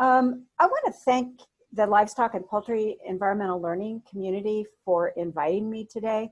Um, I want to thank the Livestock and Poultry Environmental Learning community for inviting me today.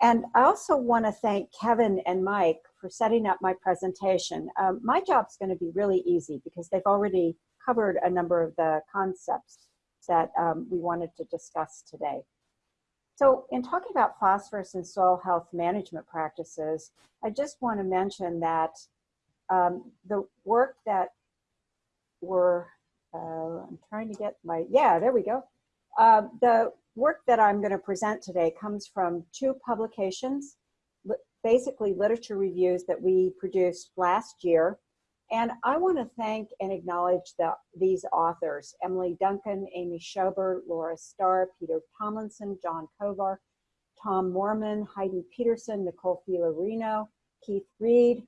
And I also want to thank Kevin and Mike for setting up my presentation. Um, my job's going to be really easy because they've already covered a number of the concepts that um, we wanted to discuss today. So in talking about phosphorus and soil health management practices, I just want to mention that um, the work that we're, uh, I'm trying to get my, yeah, there we go. Uh, the work that I'm going to present today comes from two publications, li basically literature reviews that we produced last year. And I want to thank and acknowledge the, these authors, Emily Duncan, Amy Shober, Laura Starr, Peter Tomlinson, John Kovar, Tom Moorman, Heidi Peterson, Nicole Fiorellino, Keith Reid,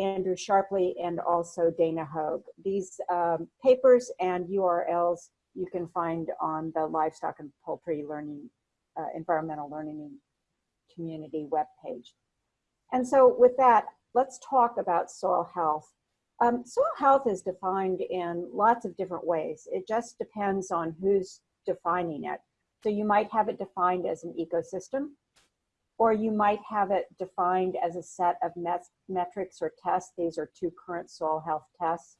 Andrew Sharpley, and also Dana Hoag. These um, papers and URLs you can find on the Livestock and Poultry Learning, uh, Environmental Learning Community webpage. And so with that, let's talk about soil health. Um, soil health is defined in lots of different ways. It just depends on who's defining it. So you might have it defined as an ecosystem, or you might have it defined as a set of met metrics or tests. These are two current soil health tests.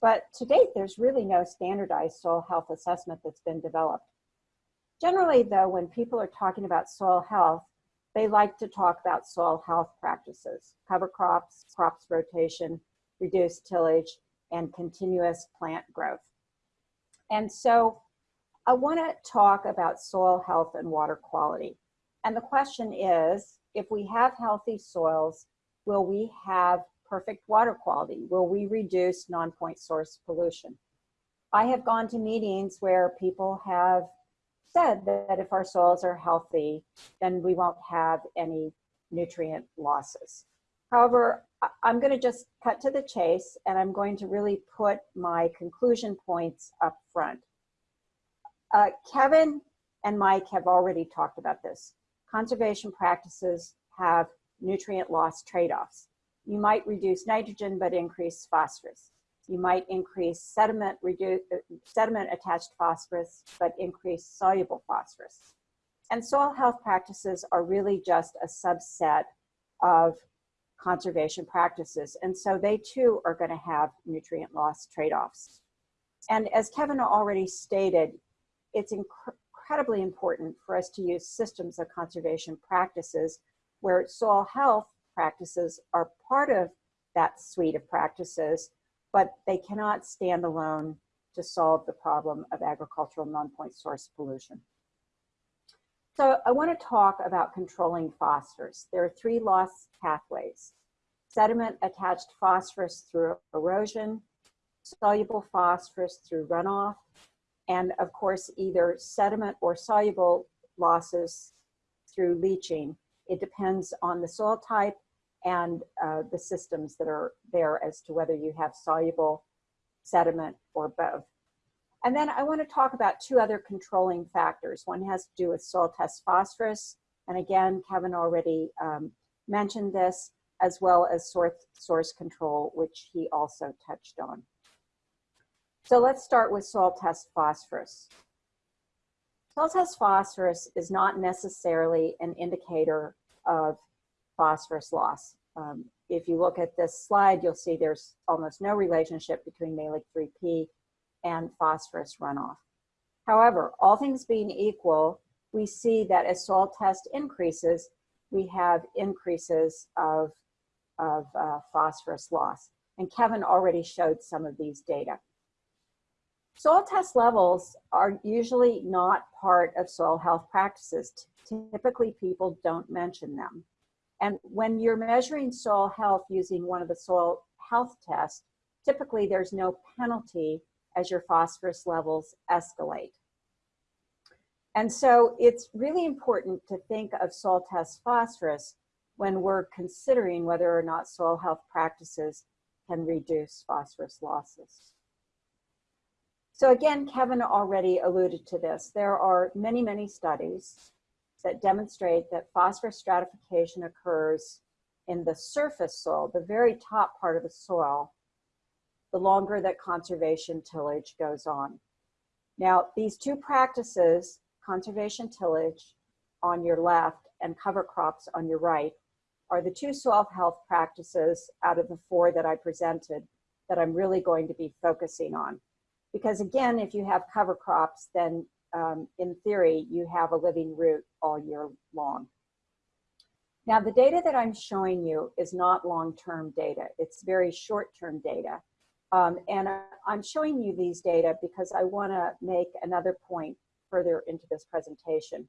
But to date, there's really no standardized soil health assessment that's been developed. Generally, though, when people are talking about soil health, they like to talk about soil health practices, cover crops, crops rotation, reduced tillage, and continuous plant growth. And so I want to talk about soil health and water quality. And the question is, if we have healthy soils, will we have perfect water quality? Will we reduce non-point source pollution? I have gone to meetings where people have said that if our soils are healthy, then we won't have any nutrient losses. However, I'm going to just cut to the chase and I'm going to really put my conclusion points up front. Uh, Kevin and Mike have already talked about this. Conservation practices have nutrient loss trade-offs. You might reduce nitrogen but increase phosphorus. You might increase sediment, reduce, sediment attached phosphorus but increase soluble phosphorus. And soil health practices are really just a subset of conservation practices. And so they too are gonna have nutrient loss trade-offs. And as Kevin already stated, it's incredibly important for us to use systems of conservation practices where soil health practices are part of that suite of practices, but they cannot stand alone to solve the problem of agricultural non-point source pollution. So I want to talk about controlling phosphorus. There are three loss pathways. Sediment attached phosphorus through erosion, soluble phosphorus through runoff, and of course either sediment or soluble losses through leaching. It depends on the soil type and uh, the systems that are there as to whether you have soluble sediment or both. And then I want to talk about two other controlling factors. One has to do with soil test phosphorus. And again, Kevin already um, mentioned this, as well as source, source control, which he also touched on. So let's start with soil test phosphorus. Soil test phosphorus is not necessarily an indicator of phosphorus loss. Um, if you look at this slide, you'll see there's almost no relationship between Mehlich 3P and phosphorus runoff. However, all things being equal, we see that as soil test increases, we have increases of, of uh, phosphorus loss. And Kevin already showed some of these data. Soil test levels are usually not part of soil health practices. Typically, people don't mention them. And when you're measuring soil health using one of the soil health tests, typically there's no penalty as your phosphorus levels escalate. And so it's really important to think of soil test phosphorus when we're considering whether or not soil health practices can reduce phosphorus losses. So again, Kevin already alluded to this. There are many, many studies that demonstrate that phosphorus stratification occurs in the surface soil, the very top part of the soil, the longer that conservation tillage goes on. Now, these two practices, conservation tillage on your left and cover crops on your right, are the two soil health practices out of the four that I presented that I'm really going to be focusing on. Because again, if you have cover crops, then um, in theory, you have a living root all year long. Now, the data that I'm showing you is not long-term data. It's very short-term data. Um, and I'm showing you these data because I want to make another point further into this presentation.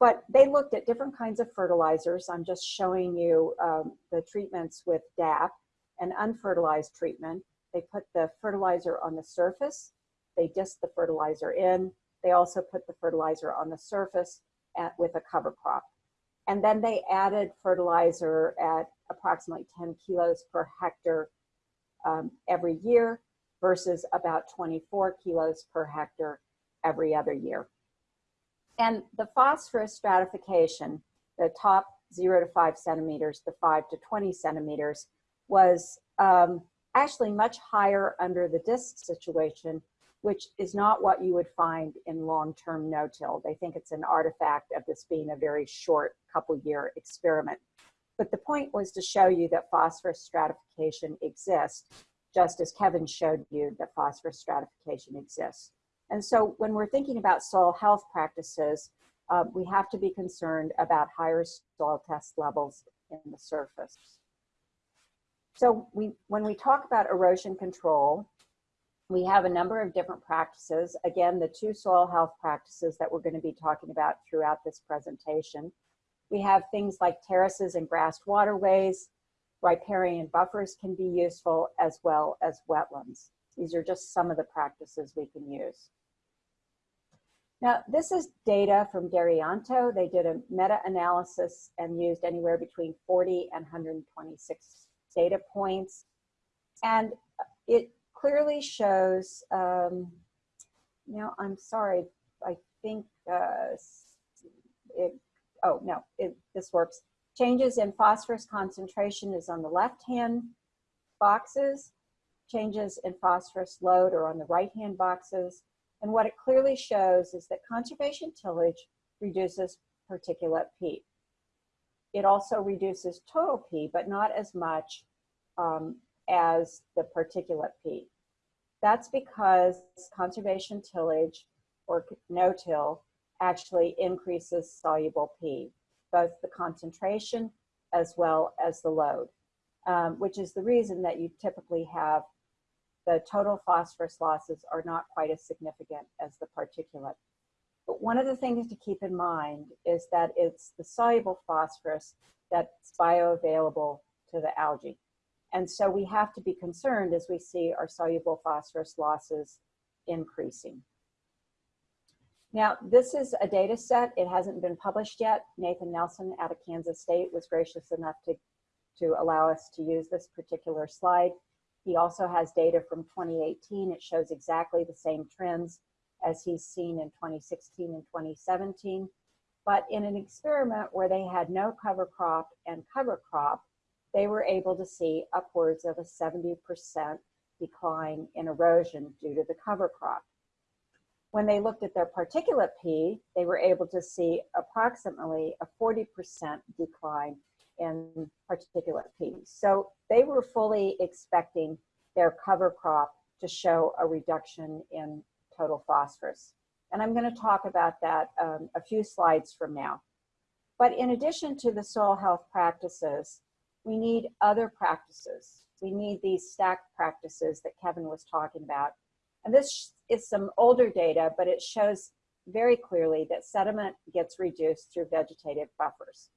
But they looked at different kinds of fertilizers. I'm just showing you um, the treatments with DAP and unfertilized treatment. They put the fertilizer on the surface. They disked the fertilizer in. They also put the fertilizer on the surface at, with a cover crop. And then they added fertilizer at approximately 10 kilos per hectare um, every year versus about 24 kilos per hectare every other year. And the phosphorus stratification, the top zero to five centimeters, the five to 20 centimeters, was um, actually much higher under the disc situation, which is not what you would find in long-term no-till. They think it's an artifact of this being a very short couple year experiment. But the point was to show you that phosphorus stratification exists, just as Kevin showed you that phosphorus stratification exists. And so when we're thinking about soil health practices, uh, we have to be concerned about higher soil test levels in the surface. So we, when we talk about erosion control, we have a number of different practices. Again, the two soil health practices that we're going to be talking about throughout this presentation. We have things like terraces and grassed waterways, riparian buffers can be useful, as well as wetlands. These are just some of the practices we can use. Now, this is data from Daryanto. They did a meta-analysis and used anywhere between 40 and 126 data points. And it clearly shows, um, you know, I'm sorry, I think uh, it, oh no, it, this works. Changes in phosphorus concentration is on the left-hand boxes. Changes in phosphorus load are on the right-hand boxes. And what it clearly shows is that conservation tillage reduces particulate P. It also reduces total P, but not as much um, as the particulate P. That's because conservation tillage or no-till actually increases soluble P, both the concentration as well as the load, um, which is the reason that you typically have the total phosphorus losses are not quite as significant as the particulate. But one of the things to keep in mind is that it's the soluble phosphorus that's bioavailable to the algae. And so we have to be concerned as we see our soluble phosphorus losses increasing. Now, this is a data set. It hasn't been published yet. Nathan Nelson out of Kansas State was gracious enough to, to allow us to use this particular slide. He also has data from 2018. It shows exactly the same trends as he's seen in 2016 and 2017. But in an experiment where they had no cover crop and cover crop, they were able to see upwards of a 70% decline in erosion due to the cover crop. When they looked at their particulate P, they were able to see approximately a 40% decline in particulate P. So they were fully expecting their cover crop to show a reduction in total phosphorus. And I'm going to talk about that um, a few slides from now. But in addition to the soil health practices, we need other practices. We need these stacked practices that Kevin was talking about. And this is some older data, but it shows very clearly that sediment gets reduced through vegetative buffers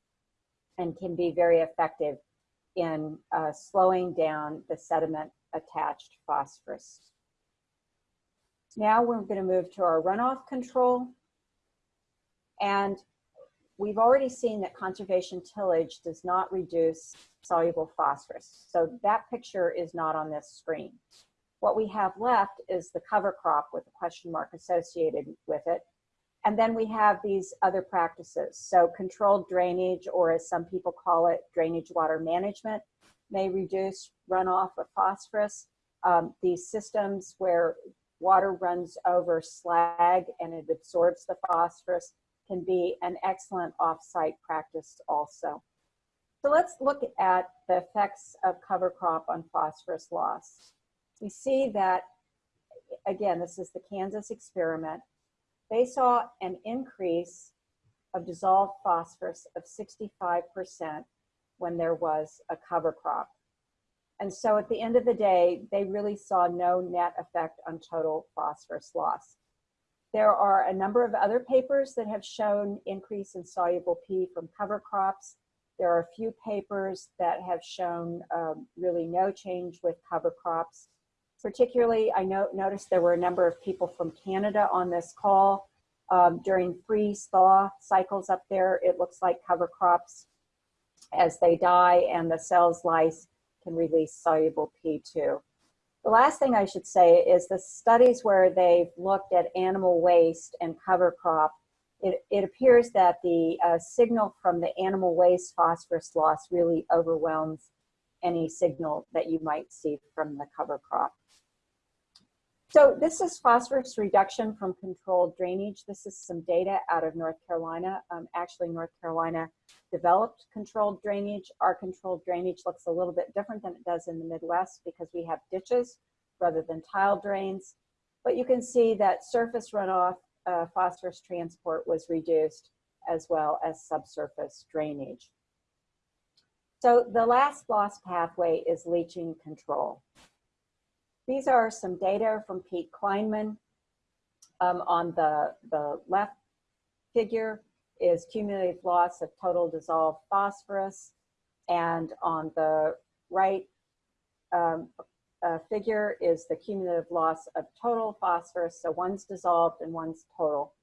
and can be very effective in uh, slowing down the sediment attached phosphorus. Now we're going to move to our runoff control. And we've already seen that conservation tillage does not reduce soluble phosphorus. So that picture is not on this screen. What we have left is the cover crop with a question mark associated with it. And then we have these other practices. So controlled drainage, or as some people call it, drainage water management, may reduce runoff of phosphorus. Um, these systems where water runs over slag and it absorbs the phosphorus can be an excellent off-site practice also. So let's look at the effects of cover crop on phosphorus loss. We see that, again, this is the Kansas experiment. They saw an increase of dissolved phosphorus of 65% when there was a cover crop. And so at the end of the day, they really saw no net effect on total phosphorus loss. There are a number of other papers that have shown increase in soluble P from cover crops. There are a few papers that have shown um, really no change with cover crops. Particularly, I know, noticed there were a number of people from Canada on this call. Um, during freeze-thaw cycles up there, it looks like cover crops, as they die and the cells lyse, can release soluble P2. The last thing I should say is the studies where they've looked at animal waste and cover crop, it, it appears that the uh, signal from the animal waste phosphorus loss really overwhelms any signal that you might see from the cover crop. So this is phosphorus reduction from controlled drainage. This is some data out of North Carolina. Um, actually, North Carolina developed controlled drainage. Our controlled drainage looks a little bit different than it does in the Midwest because we have ditches rather than tile drains. But you can see that surface runoff uh, phosphorus transport was reduced as well as subsurface drainage. So the last loss pathway is leaching control. These are some data from Pete Kleinman. Um, on the, the left figure is cumulative loss of total dissolved phosphorus. And on the right um, uh, figure is the cumulative loss of total phosphorus. So one's dissolved and one's total.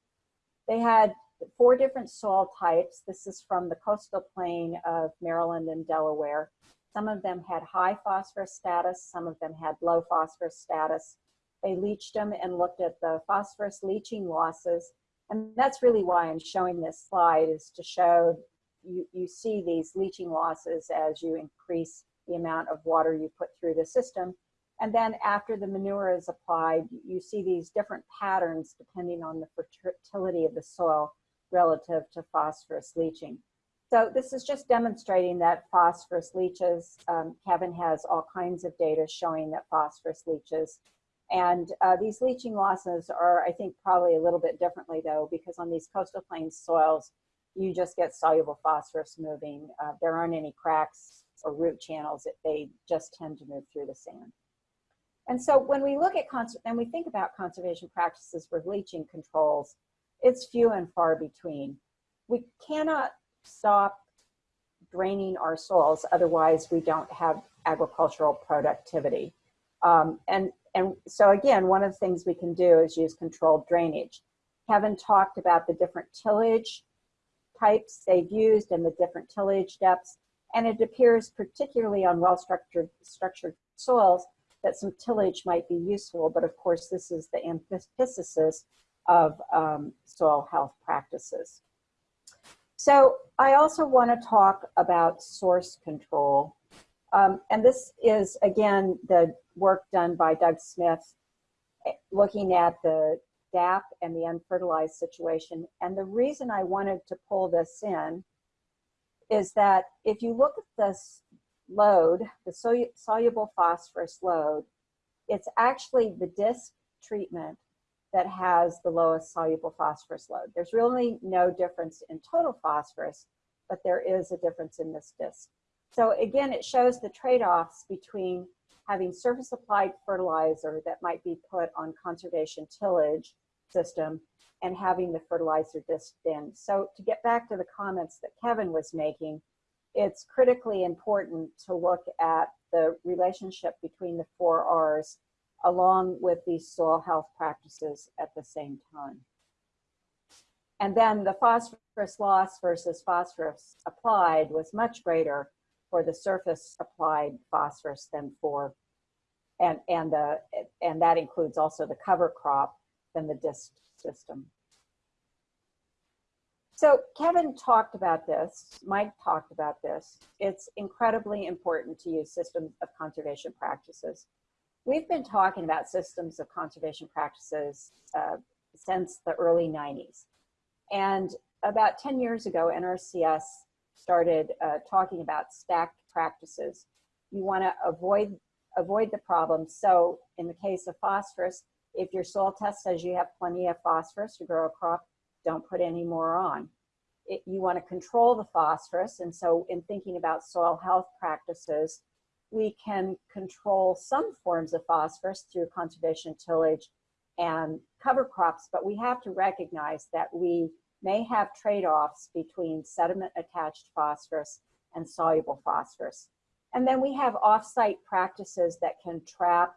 They had four different soil types. This is from the coastal plain of Maryland and Delaware. Some of them had high phosphorus status, some of them had low phosphorus status. They leached them and looked at the phosphorus leaching losses. And that's really why I'm showing this slide is to show you, you see these leaching losses as you increase the amount of water you put through the system. And then after the manure is applied, you see these different patterns depending on the fertility of the soil relative to phosphorus leaching. So this is just demonstrating that phosphorus leaches. Um, Kevin has all kinds of data showing that phosphorus leaches. And uh, these leaching losses are, I think, probably a little bit differently though, because on these coastal plains soils, you just get soluble phosphorus moving. Uh, there aren't any cracks or root channels. They just tend to move through the sand. And so when we look at, and we think about conservation practices for leaching controls, it's few and far between. We cannot stop draining our soils. Otherwise, we don't have agricultural productivity. Um, and, and so again, one of the things we can do is use controlled drainage. Kevin talked about the different tillage types they've used and the different tillage depths. And it appears particularly on well-structured structured soils that some tillage might be useful. But of course, this is the antithesis of um, soil health practices. So I also want to talk about source control. Um, and this is, again, the work done by Doug Smith looking at the DAP and the unfertilized situation. And the reason I wanted to pull this in is that if you look at this load, the soluble phosphorus load, it's actually the disc treatment that has the lowest soluble phosphorus load. There's really no difference in total phosphorus, but there is a difference in this disk. So again, it shows the trade-offs between having surface applied fertilizer that might be put on conservation tillage system and having the fertilizer disc in. So to get back to the comments that Kevin was making, it's critically important to look at the relationship between the four R's along with these soil health practices at the same time. And then the phosphorus loss versus phosphorus applied was much greater for the surface applied phosphorus than for, and, and, the, and that includes also the cover crop than the disc system. So Kevin talked about this, Mike talked about this. It's incredibly important to use systems of conservation practices. we've been talking about systems of conservation practices uh, since the early 90s. And about 10 years ago, NRCS started uh, talking about stacked practices. You want to avoid avoid the problem. So in the case of phosphorus, if your soil test says you have plenty of phosphorus to grow a crop, don't put any more on. It, you want to control the phosphorus. And so in thinking about soil health practices, we can control some forms of phosphorus through conservation tillage and cover crops, but we have to recognize that we may have trade-offs between sediment attached phosphorus and soluble phosphorus. And then we have off-site practices that can trap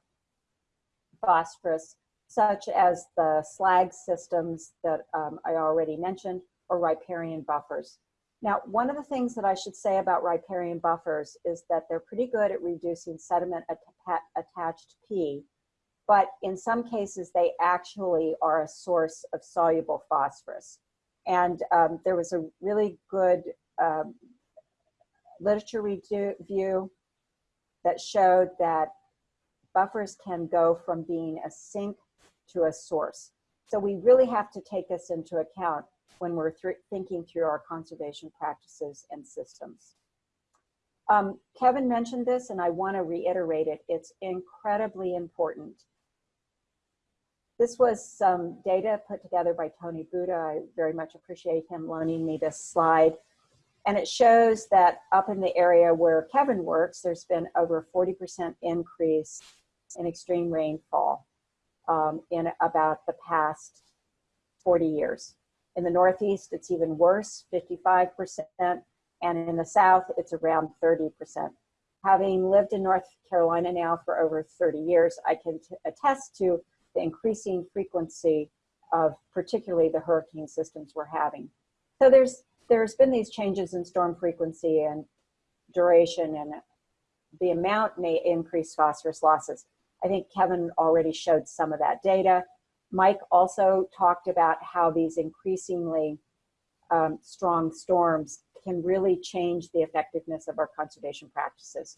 phosphorus, such as the slag systems that um, I already mentioned, or riparian buffers. Now, one of the things that I should say about riparian buffers is that they're pretty good at reducing sediment at attached P, but in some cases they actually are a source of soluble phosphorus. And um, there was a really good um, literature review that showed that buffers can go from being a sink to a source. So we really have to take this into account when we're th thinking through our conservation practices and systems. Um, Kevin mentioned this and I want to reiterate it. It's incredibly important. This was some data put together by Tony Buda. I very much appreciate him loaning me this slide. And it shows that up in the area where Kevin works, there's been over 40% increase in extreme rainfall um, in about the past 40 years. In the Northeast, it's even worse, 55%, and in the South, it's around 30%. Having lived in North Carolina now for over 30 years, I can attest to the increasing frequency of particularly the hurricane systems we're having. So there's there's been these changes in storm frequency and duration and the amount may increase phosphorus losses. I think Kevin already showed some of that data. Mike also talked about how these increasingly um, strong storms can really change the effectiveness of our conservation practices.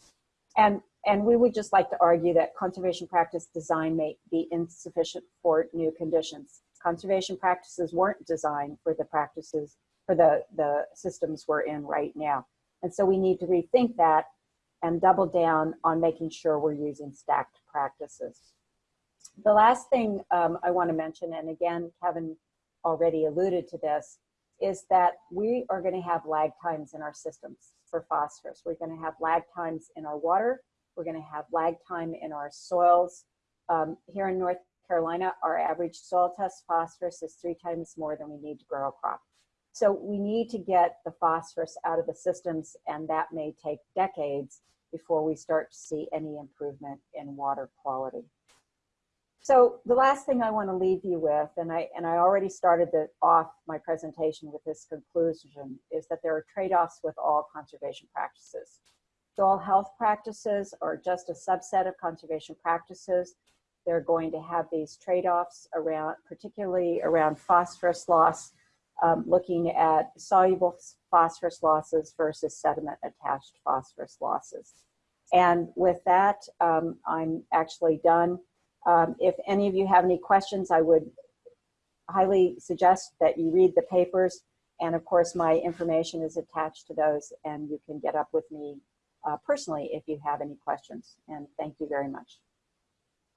And, and we would just like to argue that conservation practice design may be insufficient for new conditions. Conservation practices weren't designed for the practices, for the, the systems we're in right now. And so we need to rethink that and double down on making sure we're using stacked practices. The last thing um, I want to mention, and again, Kevin already alluded to this, is that we are going to have lag times in our systems for phosphorus. We're going to have lag times in our water. We're going to have lag time in our soils. Um, here in North Carolina, our average soil test phosphorus is three times more than we need to grow a crop. So we need to get the phosphorus out of the systems and that may take decades before we start to see any improvement in water quality. So the last thing I want to leave you with, and I, and I already started the, off my presentation with this conclusion, is that there are trade-offs with all conservation practices. Soil health practices are just a subset of conservation practices. They're going to have these trade-offs around, particularly around phosphorus loss, um, looking at soluble phosphorus losses versus sediment attached phosphorus losses. And with that, um, I'm actually done. Um, if any of you have any questions, I would highly suggest that you read the papers. And of course, my information is attached to those and you can get up with me uh, personally if you have any questions. And thank you very much.